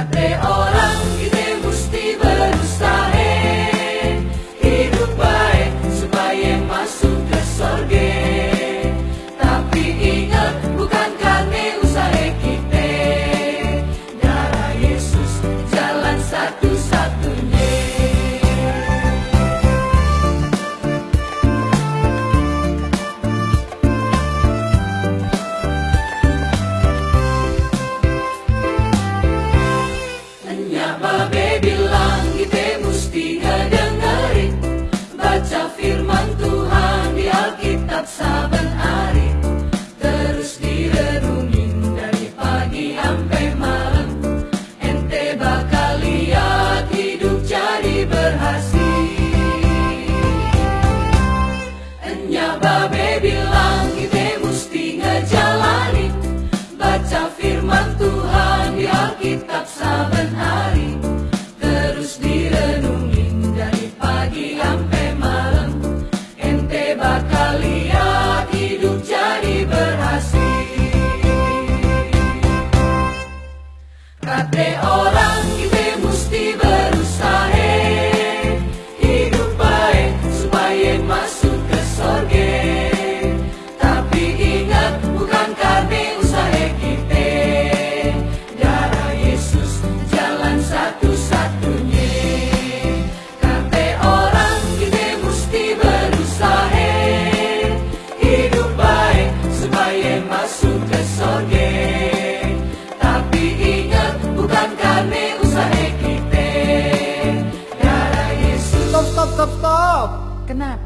Padre. Oh.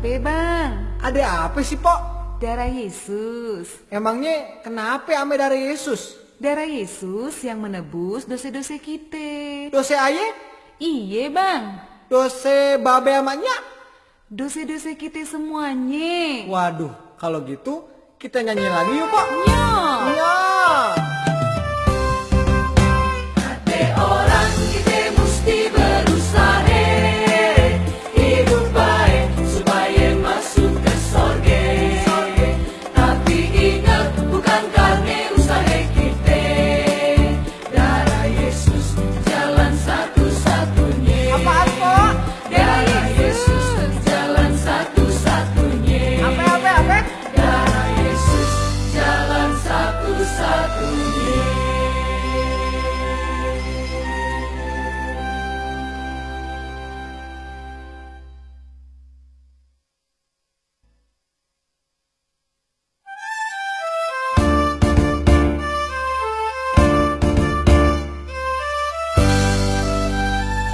Kenapa bang? Ada apa sih, Pok? Darah Yesus. Emangnya kenapa ame dari Yesus? Darah Yesus yang menebus dosa-dosa kita. Dosa aye? Iya bang. Dosa babe amanya? Dosa-dosa kita semuanya. Waduh, kalau gitu kita nyanyi lagi yuk, Pok. Nyo. Orang